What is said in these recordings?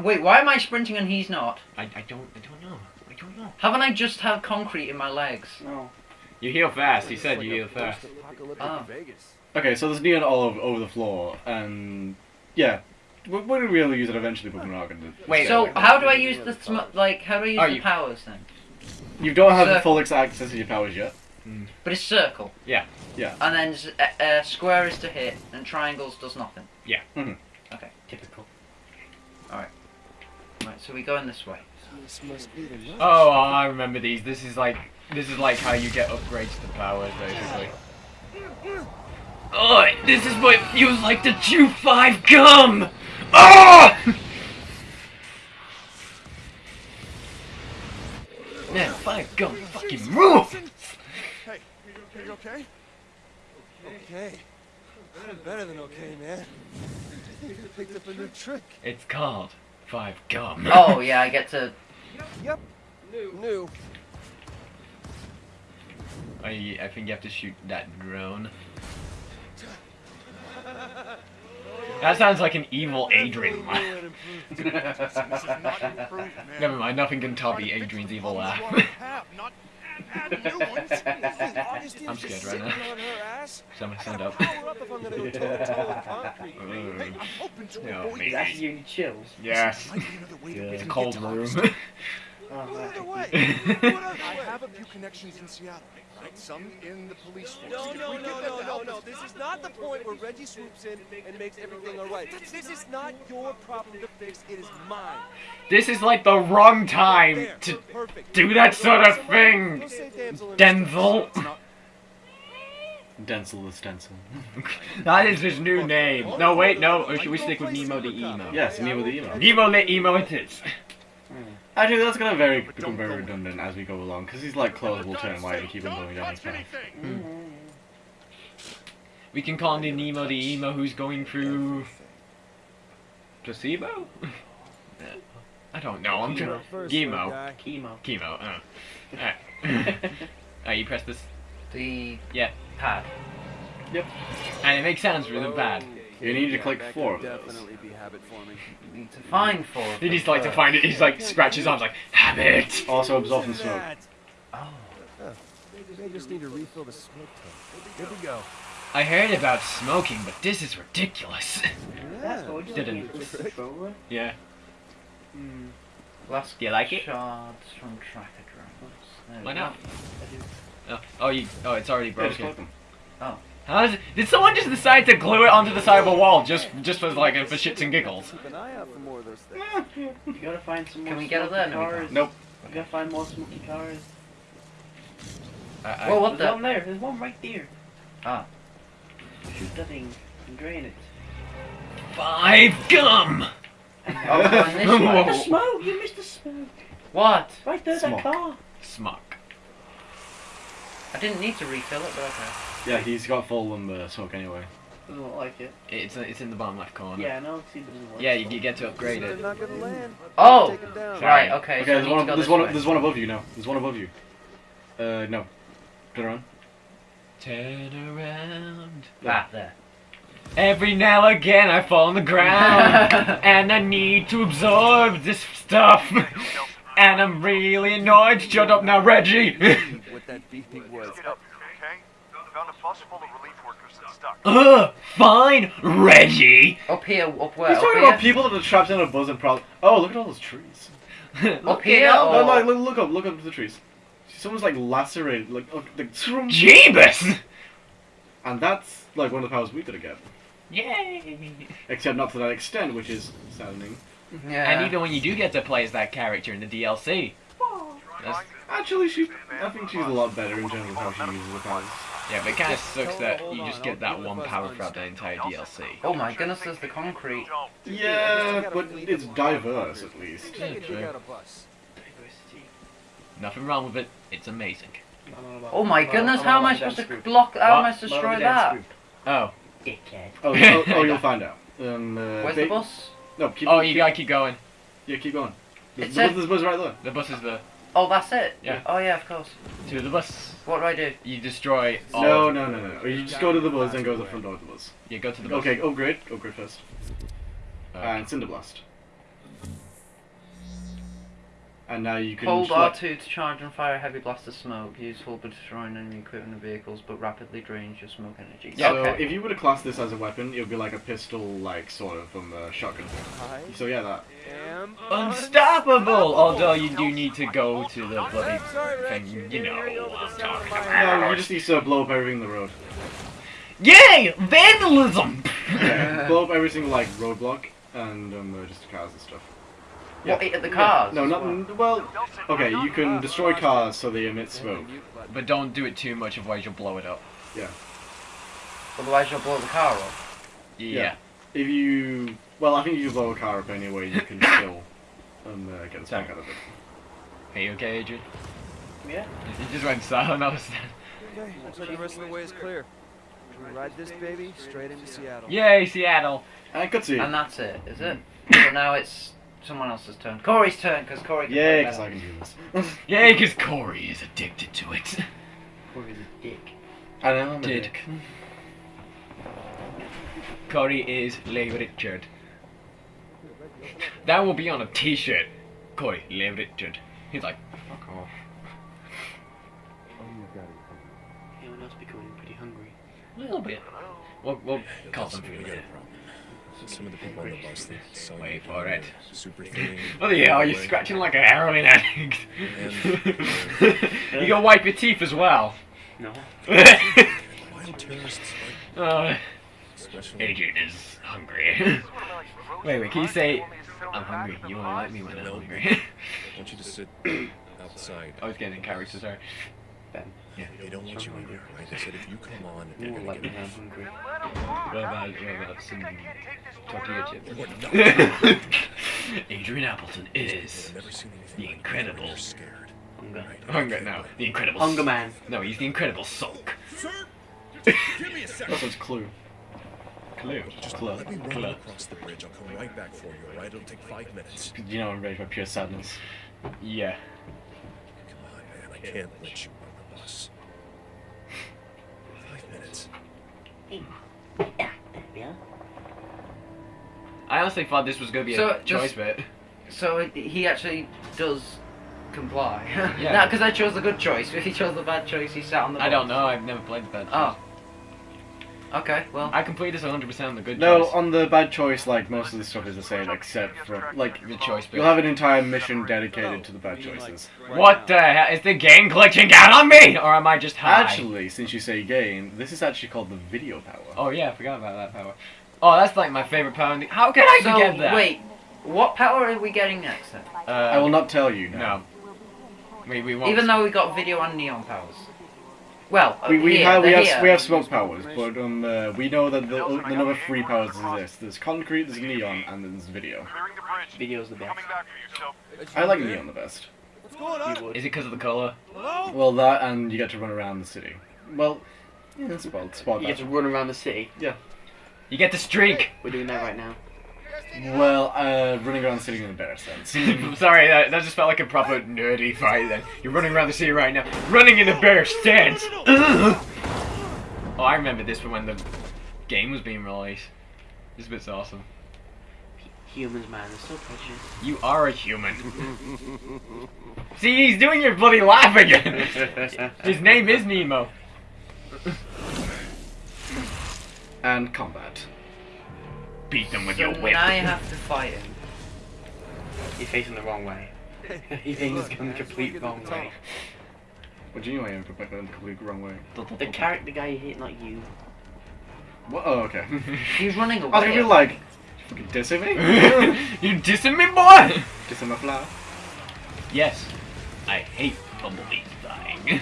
Why, wait, why am I sprinting and he's not? I, I don't I don't know. I don't know. Haven't I just had concrete in my legs? No. You heal fast. He said you heal fast. Oh. Okay, so there's neon all over, over the floor, and yeah, we're, we're gonna really use it eventually, but we're not gonna. Wait, So wait, how do I use the sm- like? How do I use Oh, the you- powers then? You don't have Circle. full access to your powers yet. But it's circle. Yeah. Yeah. And then uh, uh, square is to hit, and triangles does nothing. Yeah. Mhm. Okay. Typical. Right. So we go in this way. This must be the nut. Oh, I remember these. This is like this is like how you get upgrades to powers, basically. Oh, this is what it feels like to chew five gum. Ah! Oh! Man, five gum fucking rule. Hey, are you okay? Okay. I'm better than okay, man. I think I picked up a new trick. It's called five gum. Oh yeah, I get to. Yep. New. New. I, I think you have to shoot that drone. That sounds like an evil Adrian. This is not improved, man. Never mind, nothing can top the Adrian's evil laugh. Have, not add new ones. Obviously, I'm scared right now. on her ass. So I'm gonna stand Gotta up. power up I'm gonna go toe-to-toe with concrete. Hey, I'm hoping to oh, me. That's you chills. Yes. Might be another way to Yeah, really cold get to room. Augustine. Oh, connections in Seattle, right? Some in the police force. No, no, no, no, no, no. This is not the point where Reggie swoops in and makes everything all right. This is not your problem to fix. It is mine. This is like the wrong time to do that sort of thing. Go say damsel in Denzel. Denzel the stencil. That is his new name. No, wait, no. Or should we stick with Nemo the emo? yes, Nemo the emo. Nemo the emo it is. Actually, that's gonna very become very redundant as we go along, because he's like close will turn white and keep on going down his Touch path. anything. We can call him the Nemo the emo who's going through placebo. I don't know. I'm trying. first, Chemo. little guy. Chemo. Chemo. Uh. Alright. Uh, you press this, The Yeah. pad. Yep. And it makes sounds really bad. You need to click That four could of those. Be habit forming. Need to find four. He them just like to find it. He's like scratch his arms like habit. Also absorbing Listen to smoke. that. Oh. They just need to refill the smoke tank. Good to go. I heard about smoking, but this is ridiculous. Yeah. Didn't. Yeah. Last Do you like it? shards from tracker drones. There Why not? Oh, oh, you. Oh, it's already Yeah, just broken. click them. Oh. How is it? Did someone just decide to glue it onto the side of a wall just just for like for shits and giggles? Keep an eye out for more of those things. You gotta find some more Can we get it there? smoky No, we cars. Nope. You gotta find more smoky cars. I, I, Well, what There's the? one there. There's one right there. Ah. Shoot that thing and drain it. five gum. Oh, find this The smoke! You missed the smoke. What? Right there, Smoke. that car. Smock. I didn't need to refill it, but okay. Yeah, he's got full um, uh, smoke anyway. Doesn't look like it. It's it's in the bottom left corner. Yeah, I know. See, it doesn't work. Yeah, you, you get to upgrade They're it. not gonna land. Oh! Take 'em down. Sorry. Right, okay, Okay, so there's one. There's one. way. There's one above you now. There's one above you. Uh, no. Turn around. Turn around. Ah, there. Every now and again I fall on the ground and I need to absorb this stuff. And I'm really annoyed. Shut up now, Reggie. What that beeping was. Get up, okay? Found a bus full of relief workers that's stuck. Ugh, fine, Reggie. Up here, up where? He's Up talking here? about people that are trapped in a buzz and probably. Oh, look at all those trees. look Up here? No, Or... like, look, look up, look up to the trees. Someone's like lacerated, like, look, like, Jeebus. and that's like one of the powers we could have get. Yay. Except not to that extent, which is saddening. Yeah. And even when you do get to play as that character in the DLC. That's, Actually, she, I think she's a lot better in general how she uses the powers. Yeah, but it kind of sucks that you just get that one power throughout the entire DLC. Oh my goodness, there's the concrete. Yeah, but it's diverse at least. Maybe they can dig out a bus. Diversity. Nothing wrong with it. It's amazing. I'm on about- Oh my goodness, how am I supposed to block? How am I supposed to destroy about that? Oh. Dickhead. Oh, oh, oh, you'll find out. Um, uh, Where's the bus? No, keep. Oh, keep, you gotta keep going. Yeah, keep going. The, the, bus- the bus right there. The bus is the Oh, that's it? Yeah. Oh yeah, of course. to the bus. What do I do? You destroy all. No, no, no, no. You just go to the bus and go to the front door of the bus. You go to the bus. Okay, upgrade. Upgrade first. Uh, And Cinderblast. And now you can Hold R2 to charge and fire a heavy blast of smoke. Useful for destroying enemy equipment and vehicles, but rapidly drains your smoke energy. So okay. if you were to class this as a weapon, it would be like a pistol, like sort of from a shotgun. I So yeah, that. am Unstoppable! Although you do need to go to the bloody I'm sorry, Rex. thing, You're you getting know carried over what I'm talking about. No, you just need to blow up everything in the road. Yay! Vandalism! Yeah, blow up every single like roadblock and um, just cars and stuff. What, at the cars? No, as not well? well. Okay, you can destroy cars so they emit smoke. but don't do it too much, otherwise you'll blow it up. Yeah. Otherwise you'll blow the car up. Yeah. Yeah. If you, well, I think if you blow a car up anyway, you can still um, uh, get the smoke out of it. Are you okay, Adrian? Yeah. You just went silent, I was Okay, looks like the rest of the way is clear. We ride this baby straight into Seattle. Yay, Seattle! And cutscene. And that's it, is it? so now it's someone else's turn. Corey's turn, because Corey can Yeah, play because better. I can do this. Yay, because Corey is addicted to it. Corey's a dick. I know. I'm a Did. dick. Corey is Leigh Richard. That will be on a t-shirt. Corey, Leigh Richard. He's like, fuck off. Anyone else becoming pretty hungry? A little bit. We'll, we'll call them for We a got a minute. problem. Some of the people on the bus they saw Wait go for it. Super thin. Oh yeah, are you away. scratching like a heroin addict? And- you gotta wipe your teeth as well. No. Wild terrorists, like, uh, especially Adrian is hungry. wait, wait, can you say, I'm hungry, you won't like me when I'm hungry? I want you to sit outside. I was getting in character, sorry. Ben. They don't want you in there, right? They said if you come on, they're gonna like me get when hungry. What about, what about some tortilla chips? Adrian Appleton is I've never seen anything the incredible. Scared. Hunger. Right. Hunger, no, the incredible. Hunger man. No, he's the incredible sulk. That's what's Clue. Clue. Just Clue. let me run Clue. across the bridge. I'll come right back for you, alright? It'll take five minutes. You know, I'm ready for pure sadness. Yeah. Come on, man. I can't let you on the bus. Five minutes. Yeah. I honestly thought this was gonna be So, a choice just- bit. So he actually does comply. Yeah. Yeah. because I chose the good choice. If he chose the bad choice, he sat on the. I don't know. I've never played the bad oh. choice. Oh. Okay. Well. I completed this 100% on the good No, choice. on the bad choice, like most of this stuff is the same, except for like the choice bit. you'll have an entire mission dedicated to the bad choices. What the hell? Is the game glitching out on me? Or am I just high? Actually, since you say game, this is actually called the video power. Oh yeah, I forgot about that power. Oh, that's like my favorite power. In the- How can I so forget that? wait, what power are we getting next then? Uh, I will not tell you now. No. We, we won't. Even though we got video and neon powers. Well, We, we here, have we have here. we have smoke powers, but um uh, we know that the the number three powers exist. There's concrete, there's neon, and there's video. Video's the best. I like neon the best. What's going on? You. Is it because of the color? Well, that and you get to run around the city. Well, yeah, that's spot spot You get to run around the city. Yeah. You get the streak. We're doing that right now. Well, uh, running around the city in a better sense. Sorry, that, that just felt like a proper nerdy fight then. You're running around the city right now, running in a bear stance. oh, I remember this from when the game was being released. This bit's awesome. Humans, man, they're so precious. You are a human. See, he's doing your bloody laugh again. His name is Nemo. and combat. Beat them with So your whip. I have to fight him, He's facing the wrong way. He's going the complete wrong way. What do you mean I am completely the complete wrong way? The character guy you hit, not you. What? Oh, okay. he's running away. I was gonna be like, fucking dissing me? you dissing me, boy? dissing my flower? Yes, I hate bumblebees dying.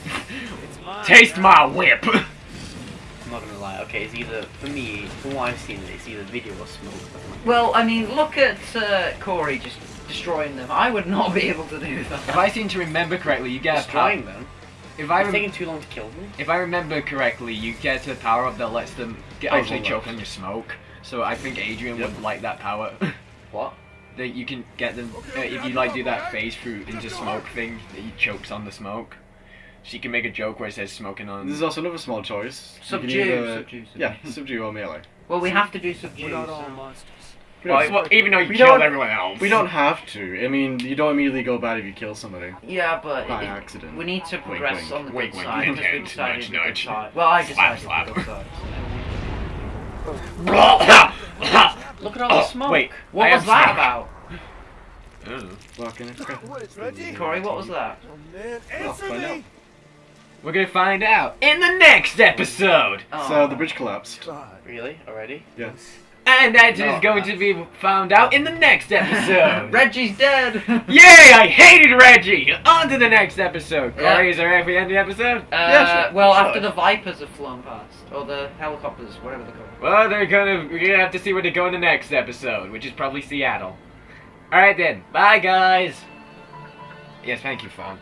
It's. Taste my whip. I'm not gonna lie. Okay, it's either for me, from what I've seen, it's either video or smoke. Well, I mean, look at uh, Corey just destroying them. I would not be able to do that. If. I seem to remember correctly, you get a power. Destroying them. If I It's rem- taking too long to kill them. if I remember correctly, you get a power up that lets them get Oh, actually choke on. on your smoke. So I think Adrian Yep. would like that power. What? that you can get them uh, if you like do that phase through into smoke thing that he chokes on the smoke. She can make a joke where it says smoking on. This is also another small choice. Subdue, either- subdue, subdue. Yeah, subdue or melee. Well, we have to do We're subdue. not all so- monsters. We don't- Well, well, even though you We killed don't- everyone else. We don't have to. I mean, you don't immediately go bad if you kill somebody. Yeah, but By it- accident. we need to Wink, progress wink. on the Wink, good wink, side hint, because we hint, decided nudge, good nudge. side. Well, I Slap, decided the good slap. side. Look at all the Oh, smoke. wait, what I was that stuck. about? Oh. Fucking it's crap. What is Reggie? Corey, what was that? Oh man, answer find me! Out. We're gonna find out in the next episode. Oh, So the bridge collapsed. God. Really? Already? Yes. And that is No. going to be found out in the next episode. Reggie's dead. Yay! I hated Reggie! On to the next episode. Yeah. Corey, is there anything at the end the episode? Uh, Yeah, sure, well, sure. after the Vipers have flown past, or the helicopters, whatever they're called. Well, they're gonna. We're gonna have to see where they go in the next episode, which is probably Seattle. All right then. Bye, guys. Yes, thank you, phone.